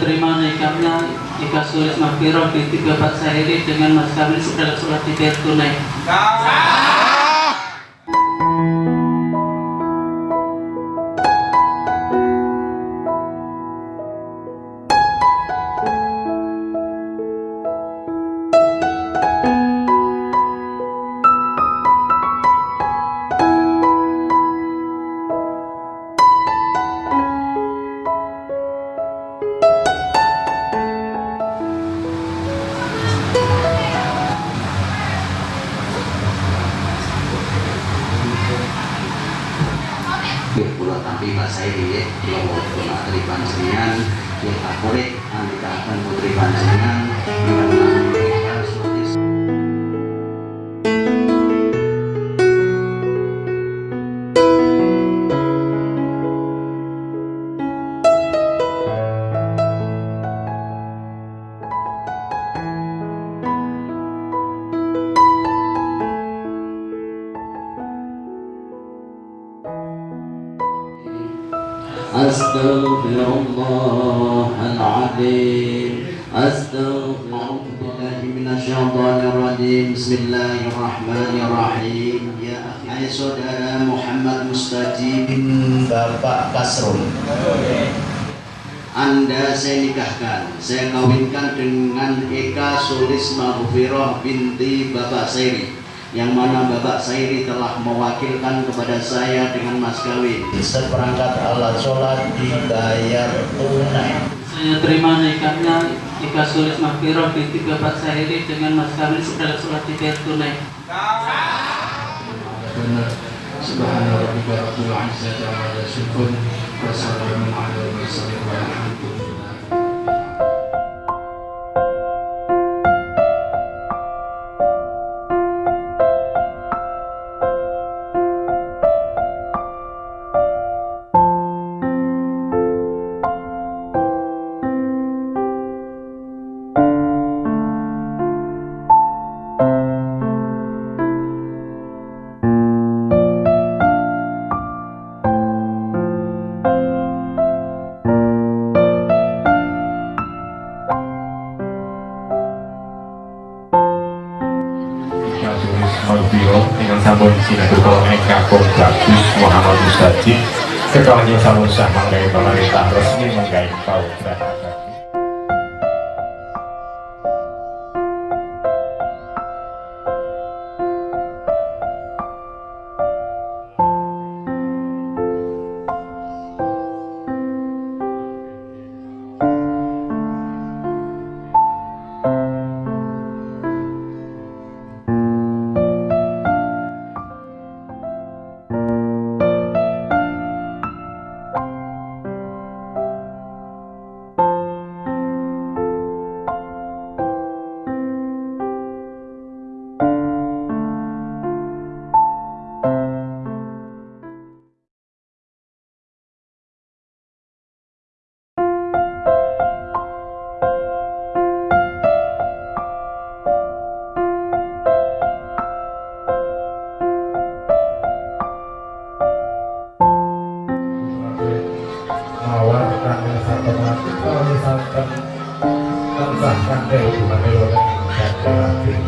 terima nikahnya Ika Sulis di tiga saya ini dengan Mas Kamil sudah surat tiket Tunai. Sairi ya pulau pulau dari panjenengan favorit Andika akan putri panjenengan أستغفر الله العظيم أستغفر بالله من الشيطان الرجيم بسم الله الرحمن الرحيم يا أخي saudara Muhammad Mustajib Bapak Kasrul anda saya nikahkan, saya kawinkan dengan Eka Sulis Mahfiroh binti Bapak Sairi yang mana Bapak Sairi telah mewakilkan kepada saya dengan mas kawin. Seperangkat alat sholat dibayar tunai. Saya terima nikahnya Ika Sulis Mahfiro binti Bapak Sairi dengan mas kawin segala surat dibayar tunai. benar. Subhana rabbika rabbil izzati amma yasifun wa salamun alal mursalin walhamdulillah Malbiro dengan sampun sinaduka Eka Bagus Muhammad Mustajib kekalanya sampun sah menggai pemerintah resmi menggai pautan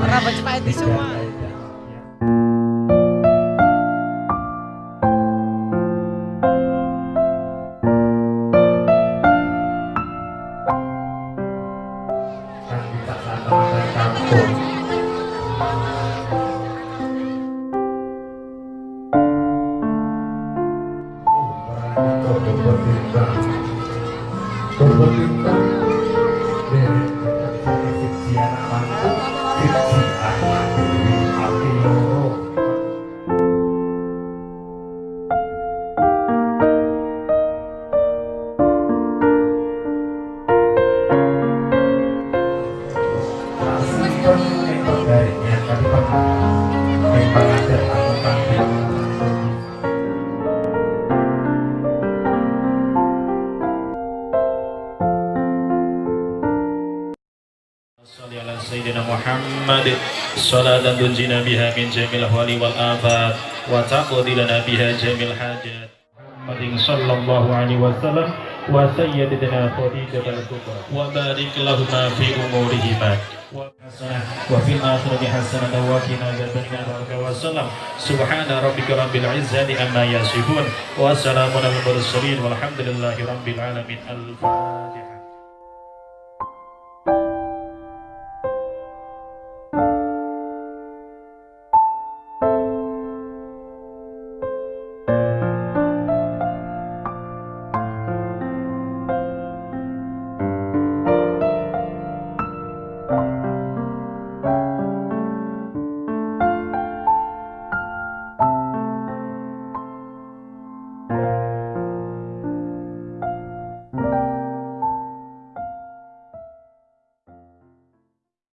Ora baca Pak berlintang dari efek siaran langsung سيدنا محمد صلاة تنجينا بها من جميع الأهوال والآفات وتقضي لنا بها جميع الحاجات محمد صلى الله عليه وسلم وسيدنا خديجة الكبرى وبارك لهما في أمورهما وحسنة وفي الآخرة حسنة وقنا عذاب النار وسلم سبحان ربك رب العزة عما يصفون وسلام على المرسلين والحمد لله رب العالمين الفاتحة